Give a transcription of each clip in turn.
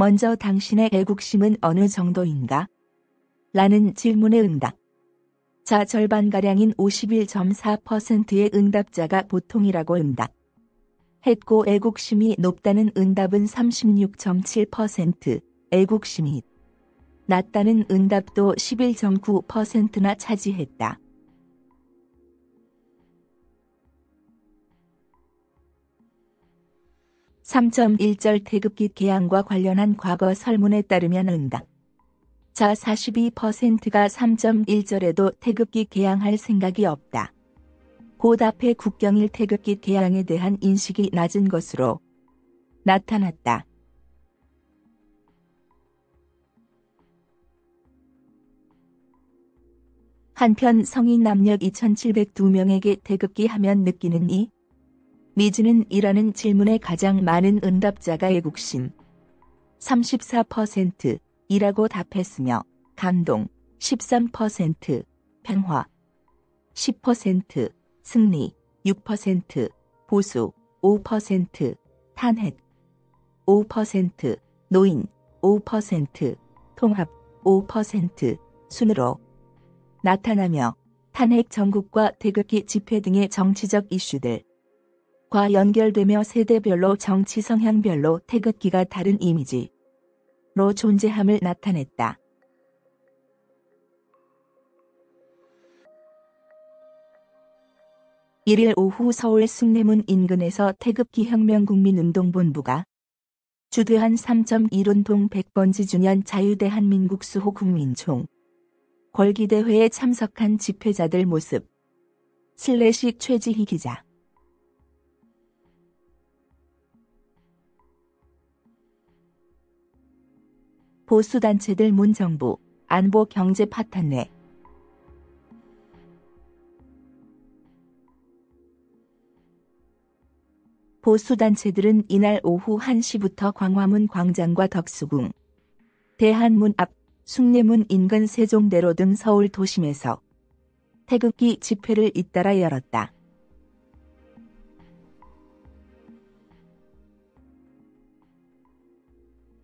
먼저 당신의 애국심은 어느 정도인가? 라는 질문의 응답. 자 절반가량인 51.4%의 응답자가 보통이라고 응답. 했고 애국심이 높다는 응답은 36.7%, 애국심이 낮다는 응답도 11.9%나 차지했다. 3.1절 태극기 개항과 관련한 과거 설문에 따르면 응답. 자 42%가 3.1절에도 태극기 개항할 생각이 없다. 곧 앞에 국경일 태극기 개항에 대한 인식이 낮은 것으로 나타났다. 한편 성인 남녀 2,702명에게 태극기 하면 느끼는 이 미지는 이라는 질문에 가장 많은 응답자가 애국심. 34% 이라고 답했으며 감동 13%, 평화 10%, 승리 6%, 보수 5%, 탄핵 5%, 노인 5%, 통합 5% 순으로 나타나며 탄핵 전국과 태극기 집회 등의 정치적 이슈들 과 연결되며 세대별로 정치 성향별로 태극기가 다른 이미지로 존재함을 나타냈다. 일일 오후 서울 숭례문 인근에서 태극기 혁명국민운동본부가 주대한 3.1운동 100번지 주년 자유대한민국 수호 국민총 걸기대회에 참석한 집회자들 모습. 슬래시 최지희 기자. 보수단체들 문정부, 안보 경제 파탄 내 보수단체들은 이날 오후 1시부터 광화문 광장과 덕수궁, 대한문 앞, 숭례문 인근 세종대로 등 서울 도심에서 태극기 집회를 잇따라 열었다.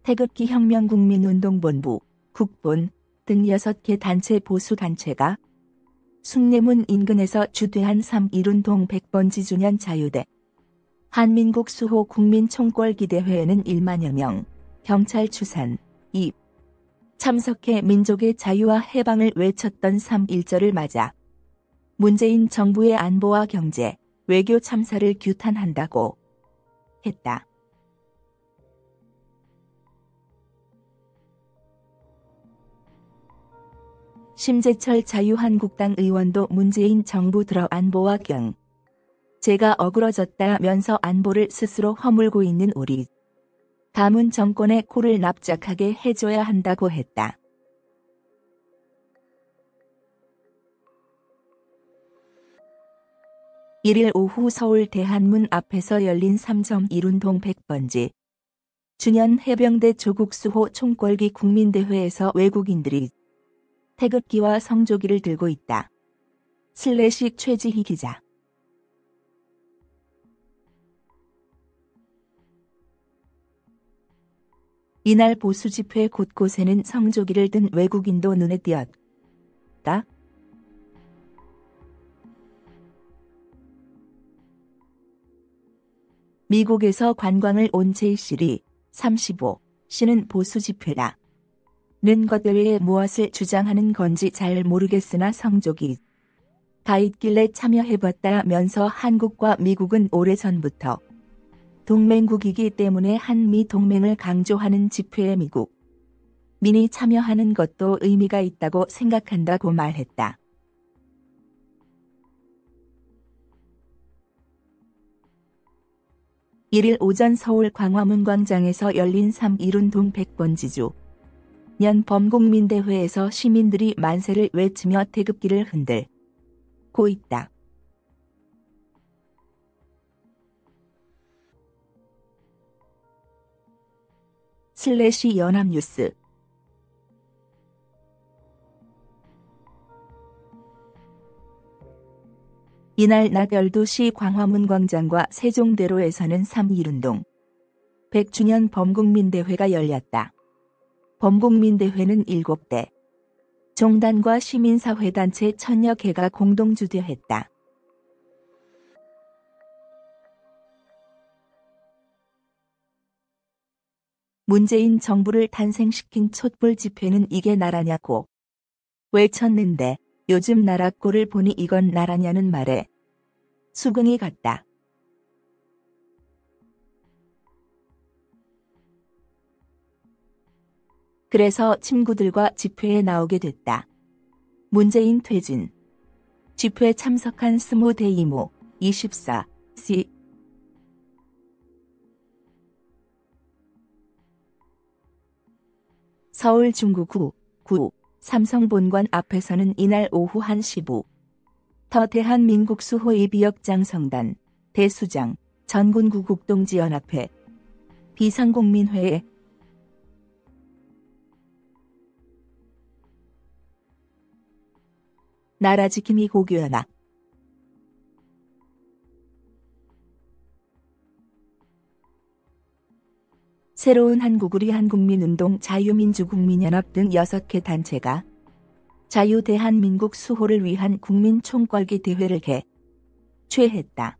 태극기 혁명국민운동본부, 국본 등 6개 단체 보수단체가 숭례문 인근에서 주대한 3.1운동 100번지 주년 자유대 한민국 수호 국민총궐기대회에는 1만여 명, 경찰 추산, 2, 참석해 민족의 자유와 해방을 외쳤던 3.1절을 맞아 문재인 정부의 안보와 경제, 외교 참사를 규탄한다고 했다. 심재철 자유한국당 의원도 문재인 정부 들어 안보와 경. 제가 어그러졌다면서 안보를 스스로 허물고 있는 우리. 가문 정권의 코를 납작하게 해줘야 한다고 했다. 일일 오후 서울 대한문 앞에서 열린 3.1운동 100번지. 주년 해병대 조국수호 총궐기 국민대회에서 외국인들이 태극기와 성조기를 들고 있다. 슬래식 최지희 기자 이날 보수 집회 곳곳에는 성조기를 든 외국인도 눈에 띄었다. 미국에서 관광을 온 제이실이 35 씨는 보수 집회라. 는것 외에 무엇을 주장하는 건지 잘 모르겠으나 성조기 가 있길래 참여해봤다면서 한국과 미국은 오래전부터 동맹국이기 때문에 한미 동맹을 강조하는 집회에 미국 민이 참여하는 것도 의미가 있다고 생각한다고 말했다. 일일 오전 서울 광화문 광장에서 열린 3.1운동 100번 지주 년 범국민대회에서 시민들이 만세를 외치며 태극기를 흔들 고 있다. 슬래시 연합뉴스 이날 낮 12시 광화문 광장과 세종대로에서는 3.1운동 100주년 범국민대회가 열렸다. 범국민대회는 7대 종단과 시민사회단체 천여 개가 공동 주도했다. 문재인 정부를 탄생시킨 촛불 집회는 이게 나라냐고 외쳤는데 요즘 나라 꼴을 보니 이건 나라냐는 말에 수긍이 갔다. 그래서 친구들과 집회에 나오게 됐다. 문재인 퇴진. 집회 참석한 스무 대 이모 24 C 서울 중구구 9 삼성본관 앞에서는 이날 오후 1시 5. 더 대한민국 수호 예비역장 성단, 대수장, 전군구 국동지연합회, 비상공민회에 나라 지킴이 고교연합 새로운 한국우리 한국민운동 자유민주국민연합 등 6개 단체가 자유대한민국 수호를 위한 국민 총궐기 대회를 개최했다.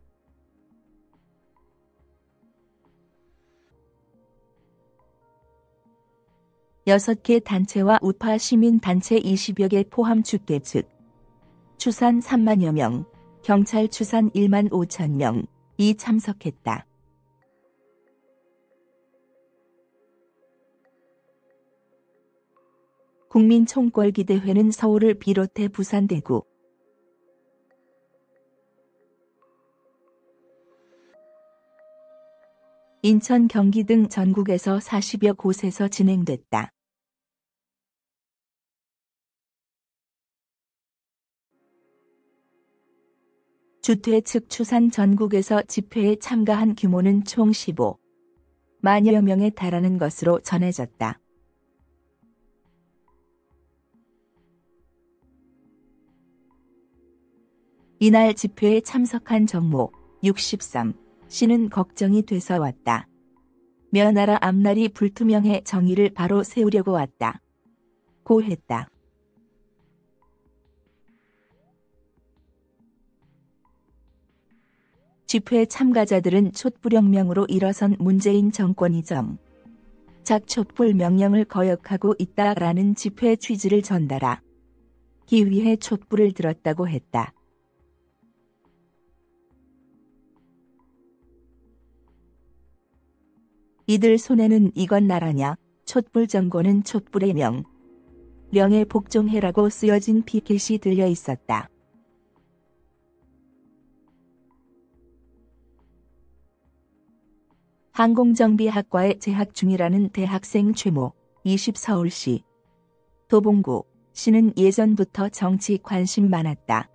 여섯 개 단체와 우파 시민단체 20여 개 포함 주대 즉 추산 3만여 명, 경찰 추산 1만 5천 명이 참석했다. 국민총궐기대회는 서울을 비롯해 부산 대구, 인천 경기 등 전국에서 40여 곳에서 진행됐다. 주퇴 측 추산 전국에서 집회에 참가한 규모는 총 15, 만여 명에 달하는 것으로 전해졌다. 이날 집회에 참석한 정모 63 씨는 걱정이 돼서 왔다. 며나라 앞날이 불투명해 정의를 바로 세우려고 왔다. 고 했다. 집회 참가자들은 촛불혁명으로 일어선 문재인 정권이 정 작촛불 명령을 거역하고 있다라는 집회 취지를 전달하 기 위해 촛불을 들었다고 했다. 이들 손에는 이건 나라냐, 촛불 정권은 촛불의 명. 명에 복종해라고 쓰여진 피켓이 들려 있었다. 항공정비학과에 재학 중이라는 대학생 최모 20 서울시 도봉구 씨는 예전부터 정치 관심 많았다.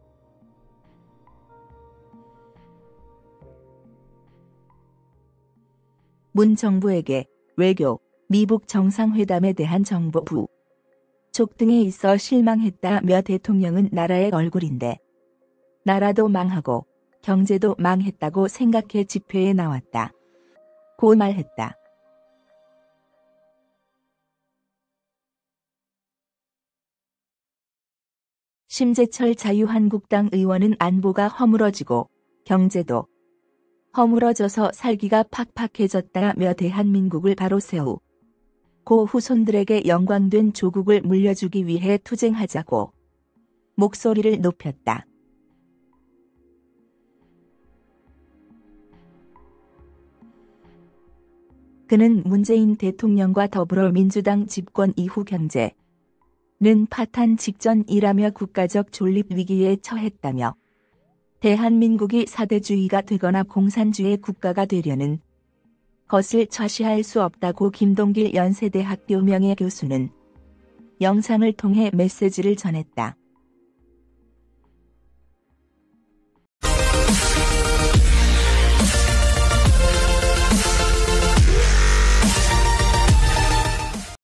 문 정부에게 외교, 미북 정상회담에 대한 정보 부, 족 등에 있어 실망했다며 대통령은 나라의 얼굴인데 나라도 망하고 경제도 망했다고 생각해 집회에 나왔다. 고 말했다. 심재철 자유한국당 의원은 안보가 허물어지고 경제도 허물어져서 살기가 팍팍해졌다며 대한민국을 바로 세우 고 후손들에게 영광된 조국을 물려주기 위해 투쟁하자고 목소리를 높였다. 그는 문재인 대통령과 더불어민주당 집권 이후 경제는 파탄 직전이라며 국가적 존립 위기에 처했다며 대한민국이 사대주의가 되거나 공산주의 국가가 되려는 것을 좌시할 수 없다고 김동길 연세대학교 명예교수는 영상을 통해 메시지를 전했다.